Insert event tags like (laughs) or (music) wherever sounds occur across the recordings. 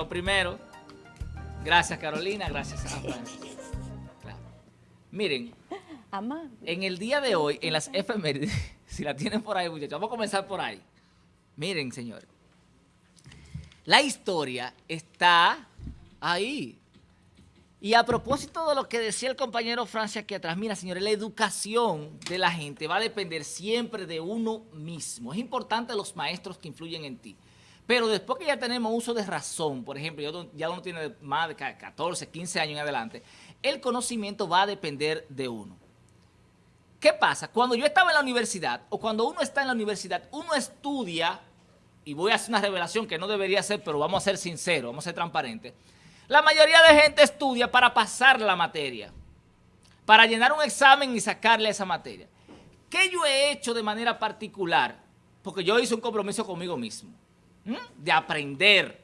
lo primero. Gracias, Carolina. Gracias a. Claro. Miren, en el día de hoy, en las efemérides, (laughs) si la tienen por ahí, muchachos, vamos a comenzar por ahí. Miren, señores. La historia está ahí. Y a propósito de lo que decía el compañero Francia aquí atrás, mira, señores, la educación de la gente va a depender siempre de uno mismo. Es importante los maestros que influyen en ti. Pero después que ya tenemos uso de razón, por ejemplo, ya uno tiene más de 14, 15 años en adelante, el conocimiento va a depender de uno. ¿Qué pasa? Cuando yo estaba en la universidad, o cuando uno está en la universidad, uno estudia, y voy a hacer una revelación que no debería ser, pero vamos a ser sinceros, vamos a ser transparentes, la mayoría de gente estudia para pasar la materia, para llenar un examen y sacarle esa materia. ¿Qué yo he hecho de manera particular? Porque yo hice un compromiso conmigo mismo, de aprender,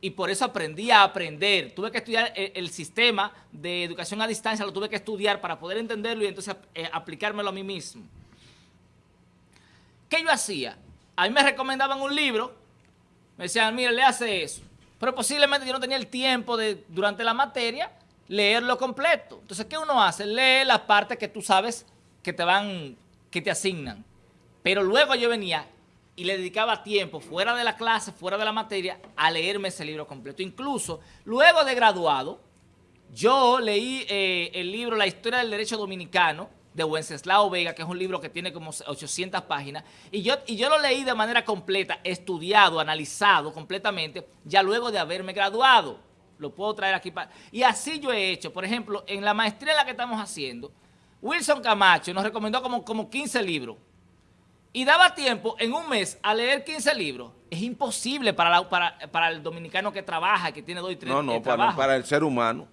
y por eso aprendí a aprender. Tuve que estudiar el, sistema de educación a distancia, lo tuve que estudiar para poder entenderlo y entonces eh, aplicármelo a mí mismo. ¿Qué yo hacía? A mí me recomendaban un libro, me decían, mire, le hace eso. Pero posiblemente yo no tenía el tiempo de, durante la materia, leerlo completo. Entonces, ¿qué uno hace? Lee la parte que tú sabes que te van, que te asignan. Pero luego yo venía y le dedicaba tiempo fuera de la clase, fuera de la materia, a leerme ese libro completo. Incluso, luego de graduado, yo leí eh, el libro La Historia del Derecho Dominicano, de Wenceslao Vega, que es un libro que tiene como 800 páginas, y yo, y yo lo leí de manera completa, estudiado, analizado completamente, ya luego de haberme graduado. Lo puedo traer aquí para... Y así yo he hecho, por ejemplo, en la maestría en la que estamos haciendo, Wilson Camacho nos recomendó como, como 15 libros, y daba tiempo en un mes a leer 15 libros. Es imposible para, para, para el dominicano que trabaja, que tiene dos y tres No, no, para, para el ser humano.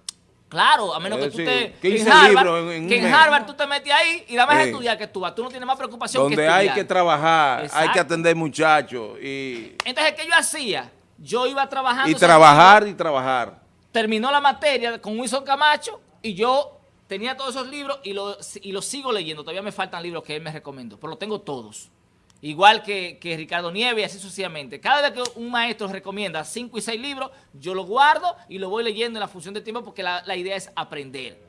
Claro, a menos que tú te... En Harvard, en que en Harvard tú te metes ahí y dame más estudiar que tú vas. Tú no tienes más preocupación Donde que estudiar. hay que trabajar, hay que atender muchachos. Y... Entonces, ¿qué yo hacía? Yo iba trabajando... Y trabajar y trabajar. Terminó la materia con Wilson Camacho y yo tenía todos esos libros y los y lo sigo leyendo. Todavía me faltan libros que él me recomendó, pero los tengo todos igual que, Ricardo Nieves y así sucesivamente. Cada vez que un maestro recomienda cinco y seis libros, yo lo guardo y lo voy leyendo en la función de tiempo porque la, idea es aprender.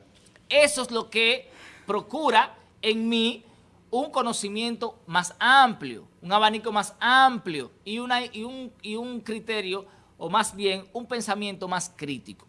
Eso es lo que procura en mí un conocimiento más amplio, un abanico más amplio y, una, y, un, y un criterio, o más bien un pensamiento más crítico.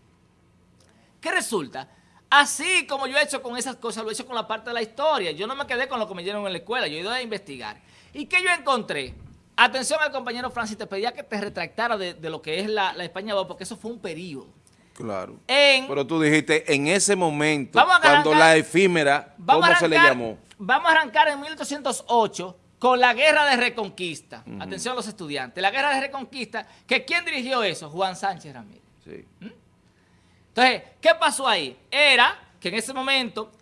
¿Qué resulta? Así como yo he hecho con esas cosas, lo he hecho con la parte de la historia. Yo no me quedé con lo que me dieron en la escuela, yo he ido a investigar. ¿Y qué yo encontré? Atención al compañero Francis, te pedía que te retractara de, lo que es la, España porque eso fue un periodo. Claro. Pero tú dijiste, en ese momento, cuando la efímera, ¿cómo se le llamó? Vamos a arrancar en 1808 con la Guerra de Reconquista. Atención a los estudiantes. La Guerra de Reconquista, que ¿quién dirigió eso? Juan Sánchez Ramírez. Sí. ¿Mm? Entonces, ¿qué pasó ahí? Era que en ese momento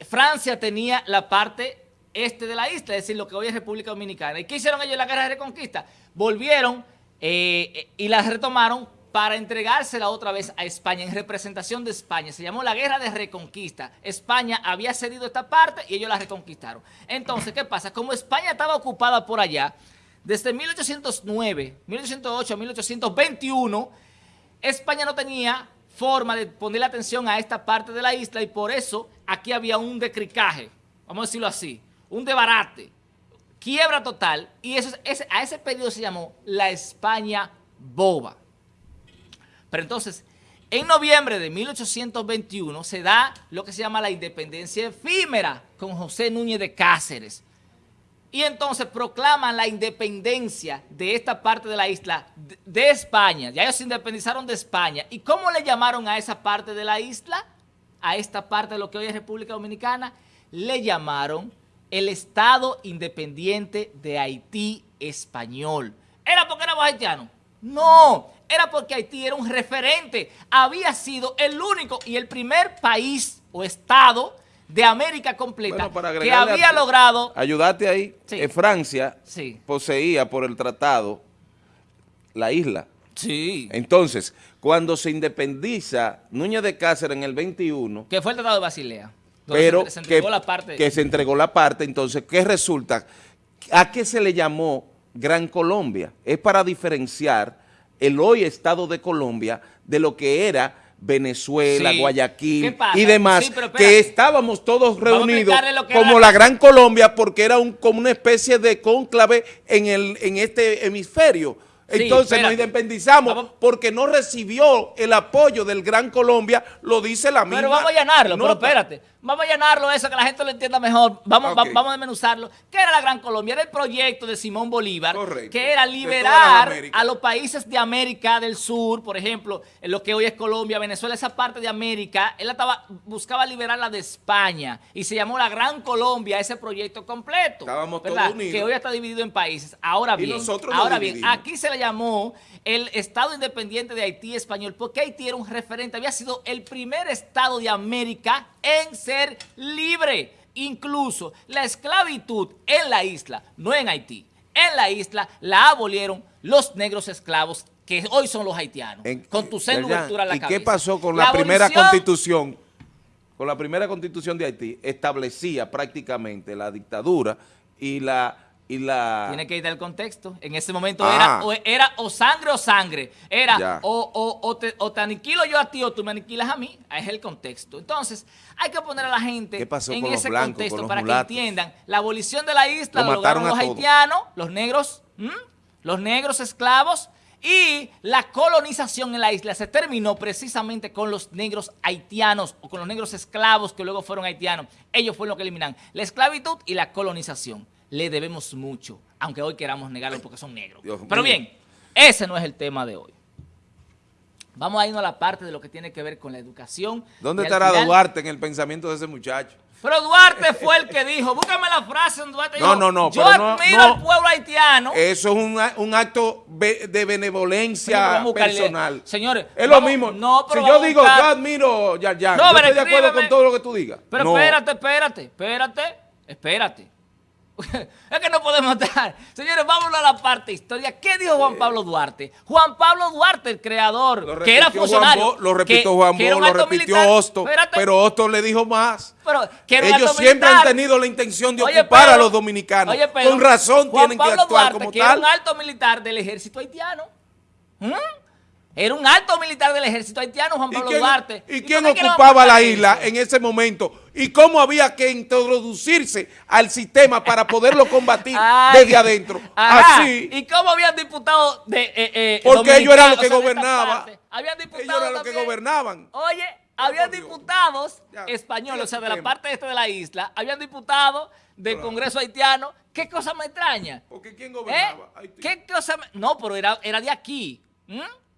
Francia tenía la parte este de la isla, es decir, lo que hoy es República Dominicana. ¿Y qué hicieron ellos en la guerra de reconquista? Volvieron eh, y la retomaron para entregársela otra vez a España en representación de España. Se llamó la Guerra de Reconquista. España había cedido esta parte y ellos la reconquistaron. Entonces, ¿qué pasa? Como España estaba ocupada por allá, desde 1809, 1808 a 1821, España no tenía forma de ponerle atención a esta parte de la isla y por eso aquí había un decricaje, vamos a decirlo así un debarate, quiebra total, y eso a ese periodo se llamó la España boba. Pero entonces, en noviembre de 1821 se da lo que se llama la independencia efímera con José Núñez de Cáceres. Y entonces proclaman la independencia de esta parte de la isla de, España. Ya ellos se independizaron de España. ¿Y cómo le llamaron a esa parte de la isla? A esta parte de lo que hoy es República Dominicana. Le llamaron el Estado Independiente de Haití Español. ¿Era porque éramos haitianos? No, era porque Haití era un referente. Había sido el único y el primer país o Estado de América completa que había logrado... Ayudarte ahí. Eh, Francia poseía por el tratado la isla. Sí. Entonces, cuando se independiza Núñez de Cáceres en el 21... Que fue el Tratado de Basilea pero se, entregó que, la parte. que se entregó la parte, entonces, ¿qué resulta? ¿A qué se le llamó Gran Colombia? Es para diferenciar el hoy Estado de Colombia de lo que era Venezuela, Guayaquil y demás, que estábamos todos reunidos como la Gran Colombia porque era un, como una especie de cónclave en, el, en este hemisferio. Entonces nos independizamos porque no recibió el apoyo del Gran Colombia, lo dice la misma. Pero vamos a llenarlo, pero espérate. Vamos a llenarlo eso, que la gente lo entienda mejor. Vamos, vamos a desmenuzarlo. ¿Qué era la Gran Colombia? Era el proyecto de Simón Bolívar, que era liberar a los países de América del Sur, por ejemplo, en lo que hoy es Colombia, Venezuela, esa parte de América, él estaba, buscaba liberarla de España y se llamó la Gran Colombia, ese proyecto completo. Estábamos todos unidos. Que hoy está dividido en países. Ahora bien, ahora bien, aquí se le llamó el Estado Independiente de Haití español, porque Haití era un referente, había sido el primer Estado de América en ser libre. Incluso la esclavitud en la isla, no en Haití, en la isla la abolieron los negros esclavos que hoy son los haitianos, con tu en la ¿Y qué pasó con la, primera constitución? Con la primera constitución de Haití establecía prácticamente la dictadura y la tiene que ir del contexto. En ese momento era, ah. o, era o sangre o sangre. Era o, te, aniquilo yo a ti o tú me aniquilas a mí. Es el contexto. Entonces, hay que poner a la gente en ese contexto para que entiendan. La abolición de la isla lo, lograron los haitianos, los negros, los negros esclavos, y la colonización en la isla se terminó precisamente con los negros haitianos o con los negros esclavos que luego fueron haitianos. Ellos fueron los que eliminan la esclavitud y la colonización le debemos mucho, aunque hoy queramos negarlo porque son negros. Pero bien, ese no es el tema de hoy. Vamos a irnos a la parte de lo que tiene que ver con la educación. ¿Dónde estará Duarte en el pensamiento de ese muchacho? Pero Duarte fue el que dijo, búscame la frase en Duarte. No, no, no. Yo admiro al pueblo haitiano. Eso es un, acto de benevolencia personal. Señores. Es lo mismo. No, pero si yo digo, yo admiro ya, ya. No, yo estoy de acuerdo con todo lo que tú digas. Pero espérate, espérate, espérate, espérate. (laughs) es que no podemos estar. Señores, vámonos a la parte historia. ¿Qué dijo Juan Pablo Duarte? Juan Pablo Duarte, el creador, que era funcionario. lo repitió Juan Bo, lo repitió Hosto, pero Hosto le dijo más. Ellos siempre han tenido la intención de ocupar a los dominicanos. Con razón tienen que actuar como que Era un alto militar del ejército haitiano. ¿Mm? Era un alto militar del ejército haitiano, Juan Pablo Duarte. ¿Y, quién ocupaba la isla en ese momento? ¿Y cómo había que introducirse al sistema para poderlo combatir (laughs) desde adentro? Así. ¿Y cómo habían diputados de eh, eh, Porque ellos eran los que gobernaban. Habían diputados Ellos eran los que gobernaban. Oye, habían diputados españoles, o sea, de la parte este de la isla, habían diputados del Congreso haitiano. ¿Qué cosa me extraña? Porque ¿quién gobernaba? ¿Eh? ¿Qué cosa No, pero era, era de aquí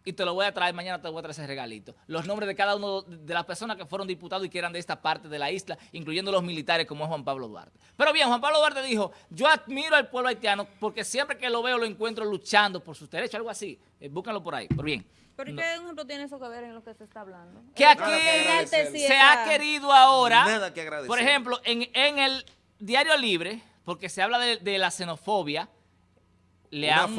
y te lo voy a traer, mañana te voy a traer ese regalito. Los nombres de cada uno de las personas que fueron diputados y que eran de esta parte de la isla, incluyendo los militares como es Juan Pablo Duarte. Pero bien, Juan Pablo Duarte dijo, yo admiro al pueblo haitiano porque siempre que lo veo lo encuentro luchando por sus derechos, algo así. Eh, búscalo por ahí, pero bien. ¿Pero qué ejemplo tiene eso que ver en lo que se está hablando? Que aquí se ha querido ahora, por ejemplo, en, el Diario Libre, porque se habla de la xenofobia, le han,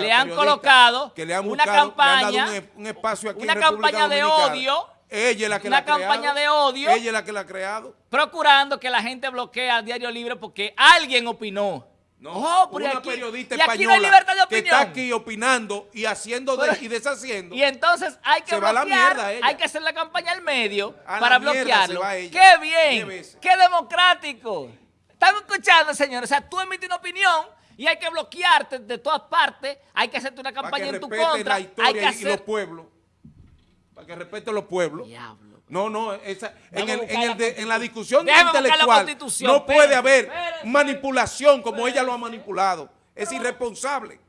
le han colocado una campaña, un, espacio aquí una campaña de odio, ella es la que una campaña de odio, ella es la que la ha creado, procurando que la gente bloquee al Diario Libre porque alguien opinó. No, oh, una periodista española que está aquí opinando y haciendo y deshaciendo. Y entonces hay que bloquear, hay que hacer la campaña al medio para bloquearlo. ¡Qué bien! ¡Qué democrático! ¿Están escuchando, señores? O sea, tú emites una opinión y hay que bloquearte de todas partes, hay que hacerte una campaña en tu contra. La historia hay que hacer... y los pueblos. Para que respete los pueblos. Diablo. No, no, esa, en, el, en, el de, en, la discusión intelectual no puede haber manipulación como ella lo ha manipulado. Es irresponsable.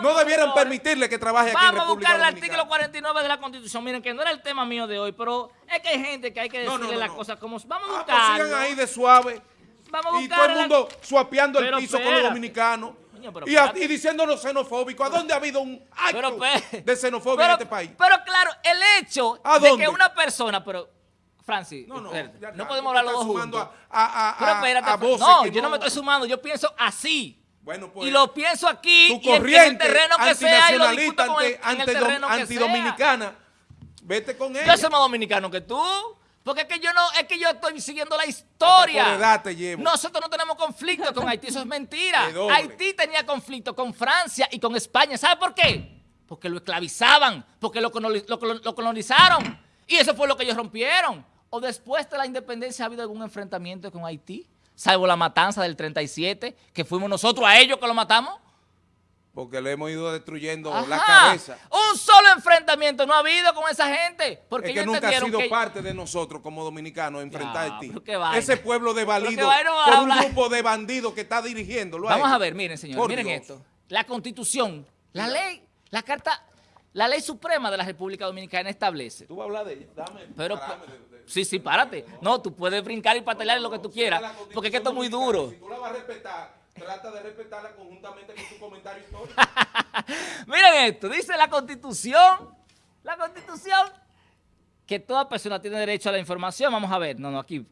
no debieran permitirle que trabaje aquí en República Vamos a buscar el artículo 49 de la Constitución. Miren que no era el tema mío de hoy, pero es que hay gente que hay que decirle las cosas como... Vamos a ah, pues buscarlo. sigan ahí de suave y todo el mundo suapeando el piso con los dominicanos. y, diciéndonos xenofóbicos. ¿A dónde ha habido un acto de xenofobia en este país? Pero claro, el hecho de que una persona, pero Francis, no, no, no podemos hablar los dos juntos. pero espérate, no, yo no me estoy sumando, yo pienso así. Bueno, pues, y lo pienso aquí y en, el terreno que sea y lo discuto con el, en el terreno que sea. Vete con ella. Yo soy más dominicano que tú. Porque es que yo no, es que yo estoy siguiendo la historia. Nosotros no tenemos conflicto con Haití, eso es mentira. (laughs) Haití tenía conflicto con Francia y con España. ¿Sabe por qué? porque lo esclavizaban, porque lo, lo colonizaron. Y eso fue lo que ellos rompieron. ¿O después de la independencia ha habido algún enfrentamiento con Haití? Salvo la matanza del 37, que fuimos nosotros a ellos que lo matamos. Porque le hemos ido destruyendo la cabeza. Un solo enfrentamiento no ha habido con esa gente. Porque es que nunca ha sido parte de nosotros como dominicanos enfrentar a Haití. Ese pueblo de valido por un grupo de bandidos que está dirigiendo. Vamos a ver, miren señor, miren esto. La constitución, la ley, la carta, la ley suprema de la República Dominicana establece. Tú vas a hablar de ella, dame. Pero, sí, sí, párate. No, tú puedes brincar y patalear lo que tú quieras. Porque es que esto es muy duro. Si tú la vas a respetar Trata de respetarla conjuntamente con su comentario histórico. (laughs) Esto, dice la Constitución, la Constitución, que toda persona tiene derecho a la información. Vamos a ver, no, no, aquí.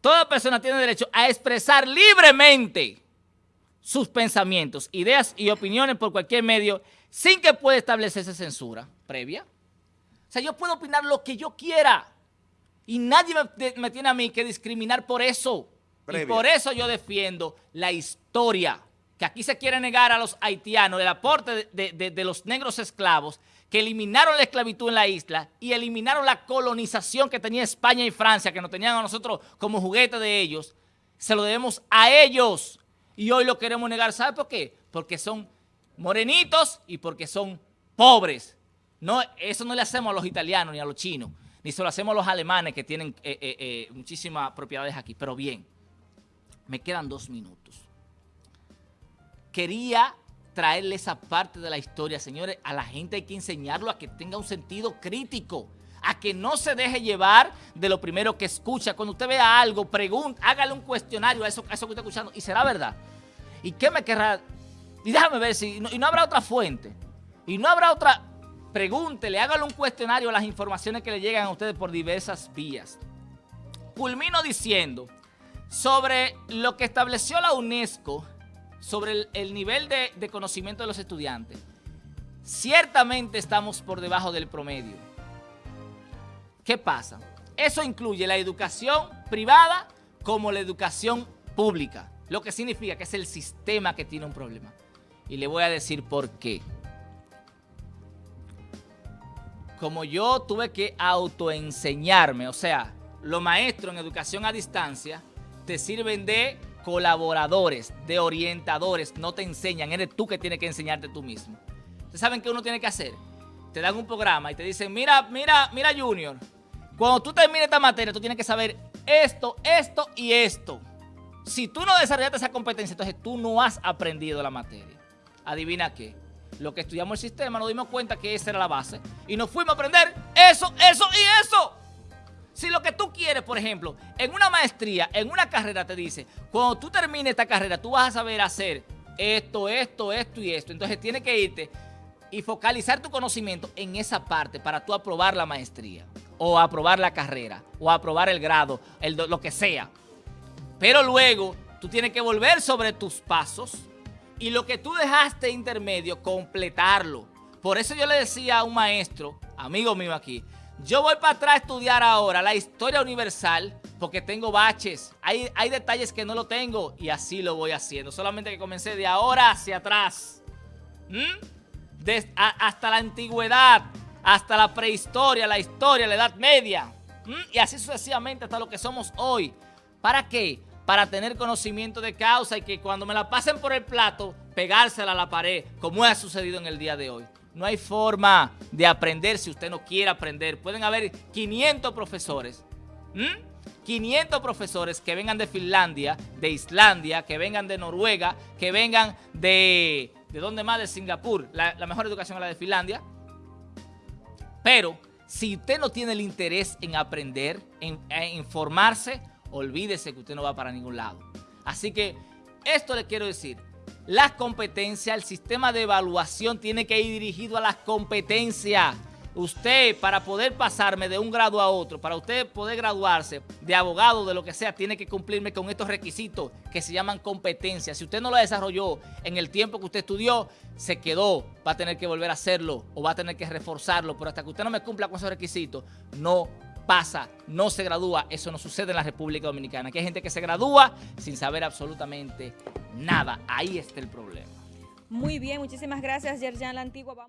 Toda persona tiene derecho a expresar libremente sus pensamientos, ideas y opiniones por cualquier medio sin que pueda establecerse censura previa. O sea, yo puedo opinar lo que yo quiera y nadie me, me tiene a mí que discriminar por eso. Y por eso yo defiendo la historia, que aquí se quiere negar a los haitianos el aporte de, los negros esclavos que eliminaron la esclavitud en la isla y eliminaron la colonización que tenía España y Francia, que nos tenían a nosotros como juguete de ellos, se lo debemos a ellos. Y hoy lo queremos negar, ¿sabe por qué? Porque son morenitos y porque son pobres. No, eso no le hacemos a los italianos ni a los chinos, ni se lo hacemos a los alemanes que tienen eh, eh, eh, muchísimas propiedades aquí, pero bien. Me quedan dos minutos. Quería traerle esa parte de la historia, señores. A la gente hay que enseñarlo a que tenga un sentido crítico, a que no se deje llevar de lo primero que escucha. Cuando usted vea algo, pregunte, hágale un cuestionario a eso, a eso que está escuchando y será verdad. ¿Y qué me querrá? Y déjame ver si... y no habrá otra fuente. Y no habrá otra... Pregúntele, hágale un cuestionario a las informaciones que le llegan a ustedes por diversas vías. Culmino diciendo sobre lo que estableció la UNESCO sobre el, nivel de, de, conocimiento de los estudiantes. Ciertamente estamos por debajo del promedio. ¿Qué pasa? Eso incluye la educación privada como la educación pública, lo que significa que es el sistema que tiene un problema. Y le voy a decir por qué. Como yo tuve que autoenseñarme, o sea, los maestros en educación a distancia, te sirven de colaboradores, de orientadores, no te enseñan, eres tú que tienes que enseñarte tú mismo. ¿Ustedes saben qué uno tiene que hacer? Te dan un programa y te dicen, mira, mira, mira Junior, cuando tú termines esta materia, tú tienes que saber esto, esto y esto. Si tú no desarrollaste esa competencia, entonces tú no has aprendido la materia. Adivina qué. Lo que estudiamos el sistema, nos dimos cuenta que esa era la base. Y nos fuimos a aprender eso, eso y eso. Si lo que tú quieres, por ejemplo, en una maestría, en una carrera te dice, cuando tú termines esta carrera, tú vas a saber hacer esto, esto, esto y esto. Entonces tienes que irte y focalizar tu conocimiento en esa parte para tú aprobar la maestría o aprobar la carrera o aprobar el grado, el, lo que sea. Pero luego tú tienes que volver sobre tus pasos y lo que tú dejaste intermedio, completarlo. Por eso yo le decía a un maestro, amigo mío aquí, yo voy para atrás a estudiar ahora la historia universal porque tengo baches. Hay, hay detalles que no lo tengo y así lo voy haciendo. Solamente que comencé de ahora hacia atrás. ¿Mm? hasta la antigüedad, hasta la prehistoria, la historia, la edad media. ¿Mm? Y así sucesivamente hasta lo que somos hoy. ¿Para qué? Para tener conocimiento de causa y que cuando me la pasen por el plato, pegársela a la pared, como ha sucedido en el día de hoy. No hay forma de aprender si usted no quiere aprender. Pueden haber 500 profesores. 500 profesores que vengan de Finlandia, de Islandia, que vengan de Noruega, que vengan de... ¿De dónde más? De Singapur. La, mejor educación es la de Finlandia. Pero si usted no tiene el interés en aprender, en, en informarse, olvídese que usted no va para ningún lado. Así que esto le quiero decir las competencias, el sistema de evaluación tiene que ir dirigido a las competencias. Usted, para poder pasarme de un grado a otro, para usted poder graduarse de abogado, de lo que sea, tiene que cumplirme con estos requisitos que se llaman competencias. Si usted no lo desarrolló en el tiempo que usted estudió, se quedó, va a tener que volver a hacerlo o va a tener que reforzarlo, pero hasta que usted no me cumpla con esos requisitos, no pasa, no se gradúa. Eso no sucede en la República Dominicana. Aquí hay gente que se gradúa sin saber absolutamente nada. Ahí está el problema. Muy bien, muchísimas gracias, Yerjan La Antigua.